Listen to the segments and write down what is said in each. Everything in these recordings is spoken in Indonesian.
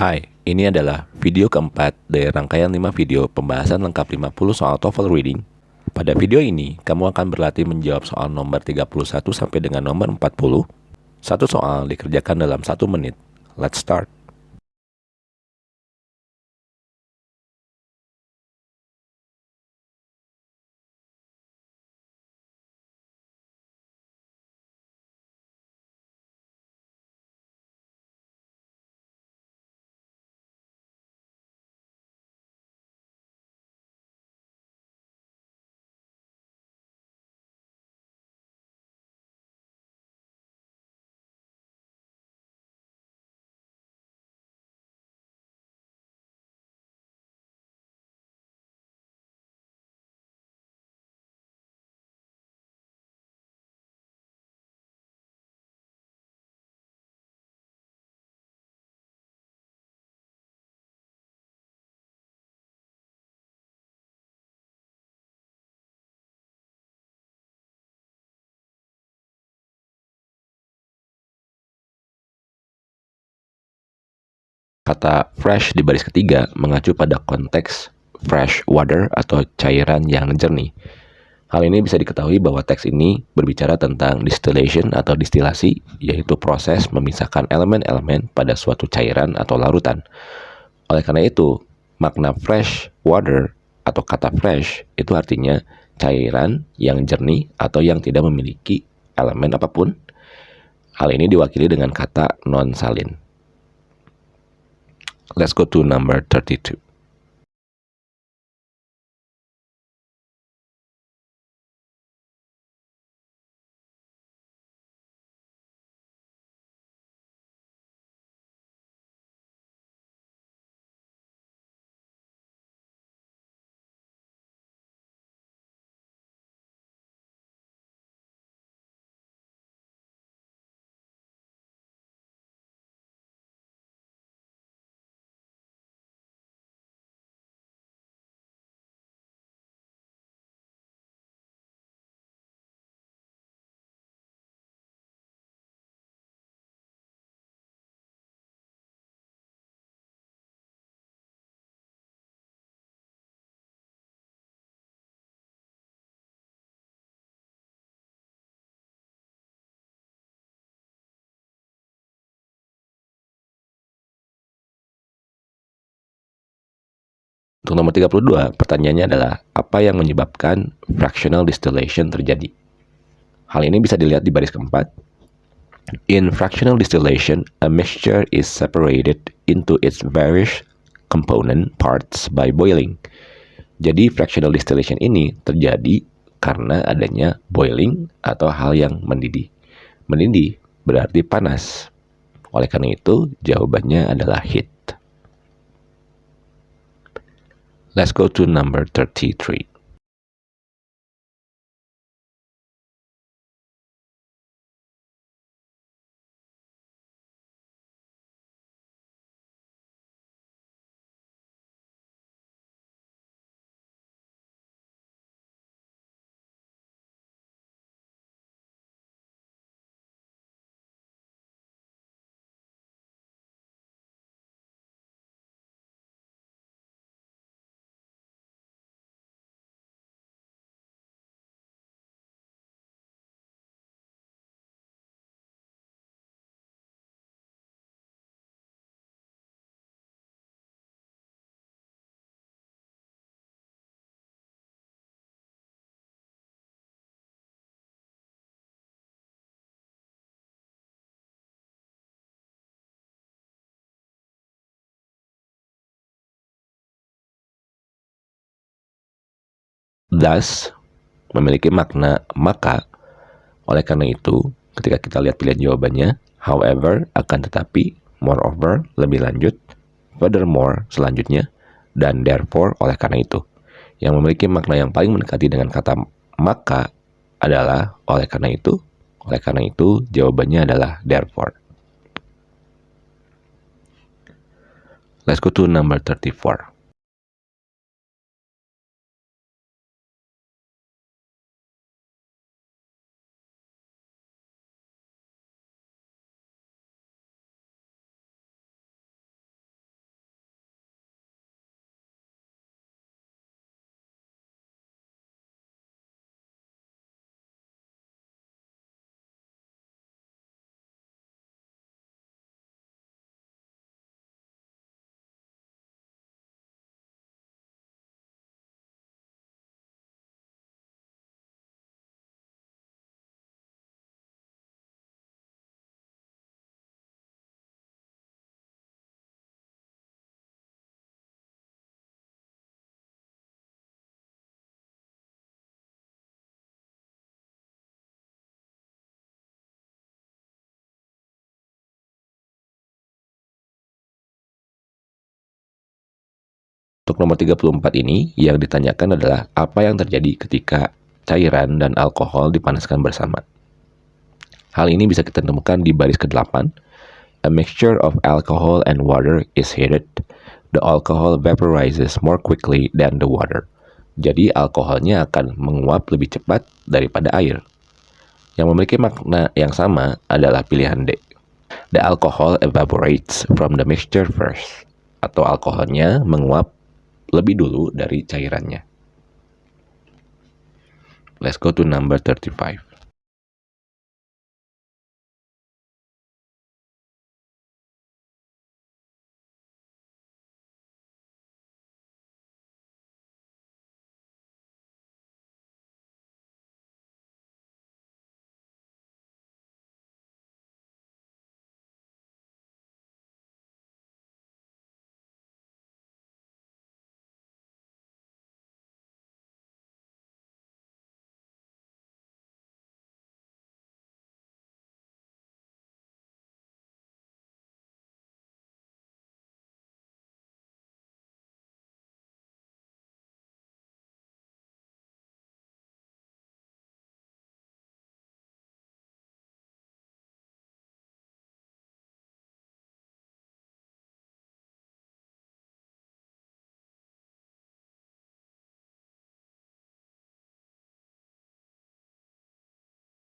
Hai, ini adalah video keempat dari rangkaian 5 video pembahasan lengkap 50 soal TOEFL Reading. Pada video ini, kamu akan berlatih menjawab soal nomor 31 sampai dengan nomor 40. Satu soal dikerjakan dalam satu menit. Let's start. Kata fresh di baris ketiga mengacu pada konteks fresh water atau cairan yang jernih. Hal ini bisa diketahui bahwa teks ini berbicara tentang distillation atau distilasi, yaitu proses memisahkan elemen-elemen pada suatu cairan atau larutan. Oleh karena itu, makna fresh water atau kata fresh itu artinya cairan yang jernih atau yang tidak memiliki elemen apa pun. Hal ini diwakili dengan kata non-salin. Let's go to number 32. Untuk nomor 32, pertanyaannya adalah apa yang menyebabkan fractional distillation terjadi? Hal ini bisa dilihat di baris keempat. In fractional distillation, a mixture is separated into its various component parts by boiling. Jadi fractional distillation ini terjadi karena adanya boiling atau hal yang mendidih. Mendidih berarti panas. Oleh karena itu, jawabannya adalah heat. Let's go to number 33. Thus memiliki makna maka. Oleh karena itu, ketika kita lihat pilihan jawabannya, however, akan tetapi, moreover, lebih lanjut, furthermore, selanjutnya, dan therefore, oleh karena itu. Yang memiliki makna yang paling mendekati dengan kata maka adalah oleh karena itu, oleh karena itu, jawabannya adalah therefore. Let's go to number 34. Untuk nomor 34 ini, yang ditanyakan adalah apa yang terjadi ketika cairan dan alkohol dipanaskan bersama. Hal ini bisa kita temukan di baris ke-8. A mixture of alcohol and water is heated. The alcohol vaporizes more quickly than the water. Jadi alkoholnya akan menguap lebih cepat daripada air. Yang memiliki makna yang sama adalah pilihan D. The alcohol evaporates from the mixture first. Atau alkoholnya menguap lebih dulu dari cairannya. Let's go to number 35.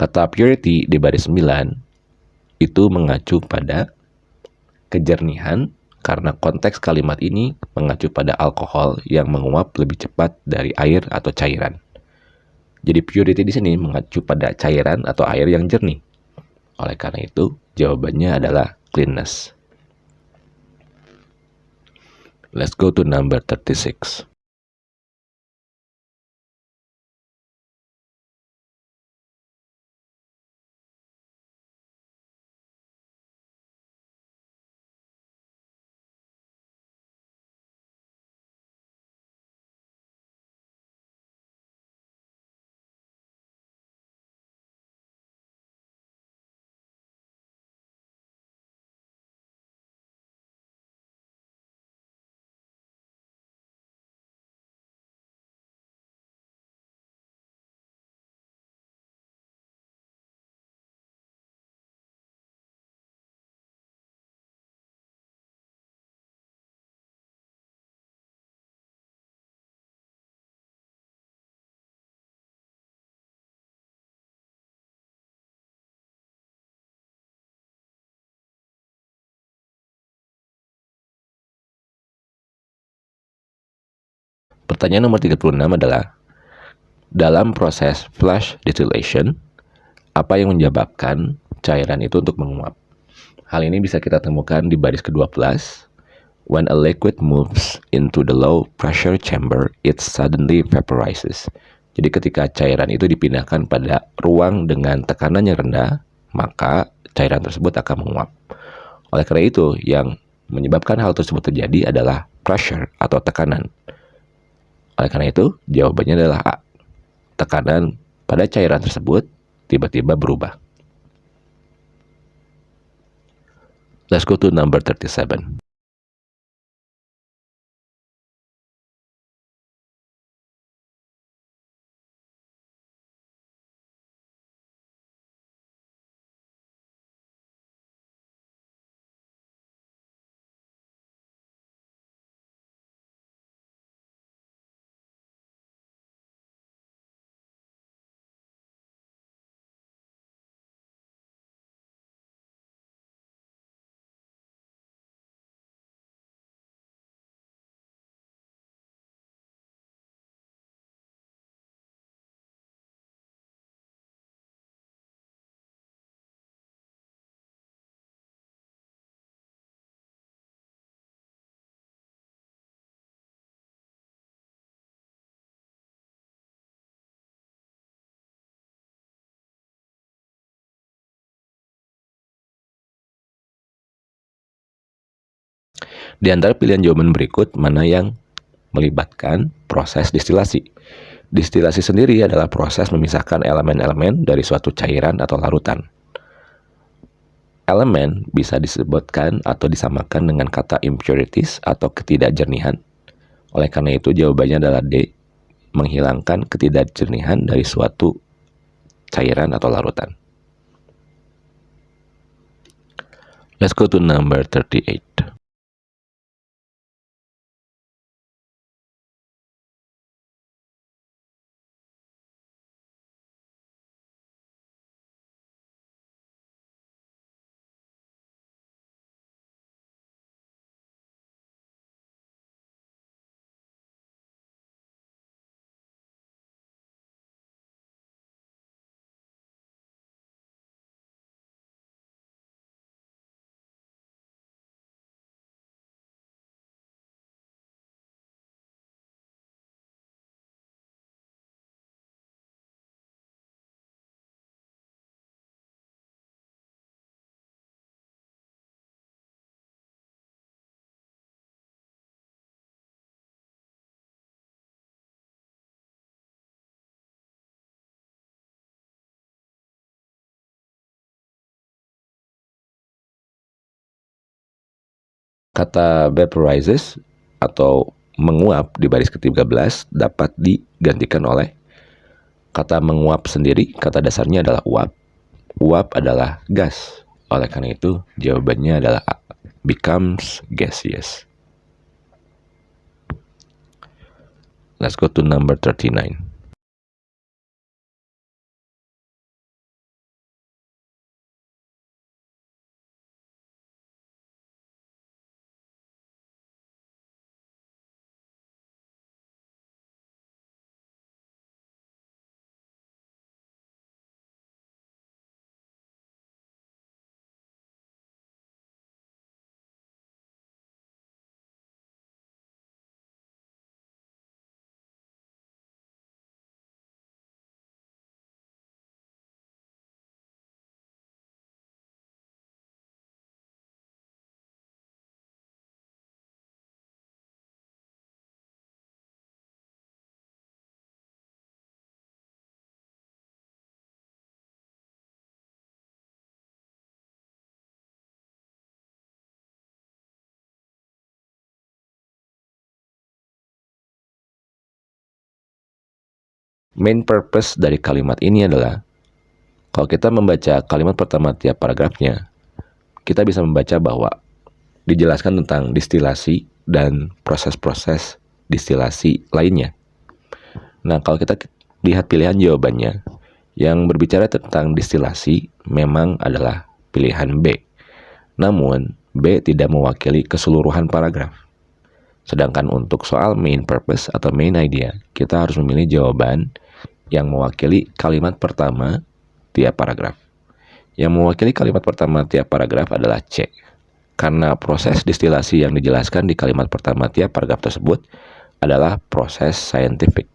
Kata purity di baris 9 itu mengacu pada kejernihan karena konteks kalimat ini mengacu pada alkohol yang menguap lebih cepat dari air atau cairan. Jadi purity di sini mengacu pada cairan atau air yang jernih. Oleh karena itu, jawabannya adalah cleanness. Let's go to number 36. Pertanyaan nomor 36 adalah, dalam proses flash distillation, apa yang menyebabkan cairan itu untuk menguap? Hal ini bisa kita temukan di baris ke-12. When a liquid moves into the low pressure chamber, it suddenly vaporizes. Jadi ketika cairan itu dipindahkan pada ruang dengan tekanan yang rendah, maka cairan tersebut akan menguap. Oleh karena itu, yang menyebabkan hal tersebut terjadi adalah pressure atau tekanan. Oleh karena itu, jawabannya adalah A. Tekanan pada cairan tersebut tiba-tiba berubah. Let's go to number 37. Di antara pilihan jawaban berikut, mana yang melibatkan proses distilasi? Distilasi sendiri adalah proses memisahkan elemen-elemen dari suatu cairan atau larutan. Elemen bisa disebutkan atau disamakan dengan kata impurities atau ketidakjernihan. Oleh karena itu jawabannya adalah D, menghilangkan ketidakjernihan dari suatu cairan atau larutan. Let's go to number 38. Kata vaporizes atau menguap di baris ke-13 dapat digantikan oleh kata menguap sendiri, kata dasarnya adalah uap. Uap adalah gas. Oleh karena itu, jawabannya adalah A. Becomes gaseous. Let's go to number 39. Main purpose dari kalimat ini adalah kalau kita membaca kalimat pertama tiap paragrafnya, kita bisa membaca bahwa dijelaskan tentang distilasi dan proses-proses distilasi lainnya. Nah, kalau kita lihat pilihan jawabannya, yang berbicara tentang distilasi memang adalah pilihan B. Namun, B tidak mewakili keseluruhan paragraf. Sedangkan untuk soal main purpose atau main idea, kita harus memilih jawaban yang mewakili kalimat pertama tiap paragraf. Yang mewakili kalimat pertama tiap paragraf adalah C. Karena proses distilasi yang dijelaskan di kalimat pertama tiap paragraf tersebut adalah proses scientific.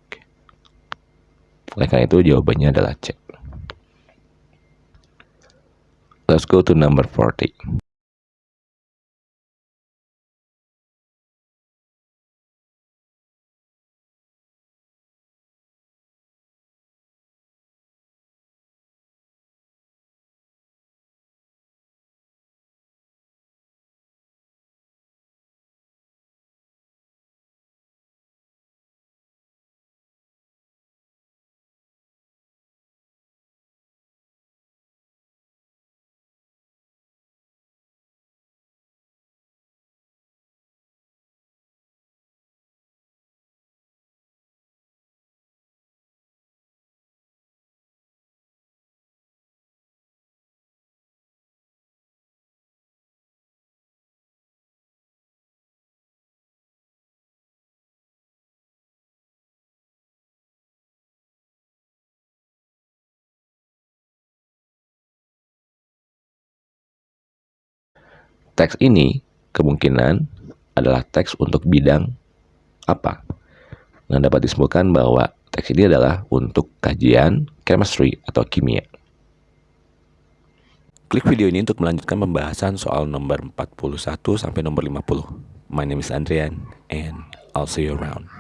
Oleh karena itu jawabannya adalah C. Let's go to number 40. Teks ini kemungkinan adalah teks untuk bidang apa? Nah, dapat disimpulkan bahwa teks ini adalah untuk kajian chemistry atau kimia. Klik video ini untuk melanjutkan pembahasan soal nomor 41 sampai nomor 50. My name is Andrian and I'll see you around.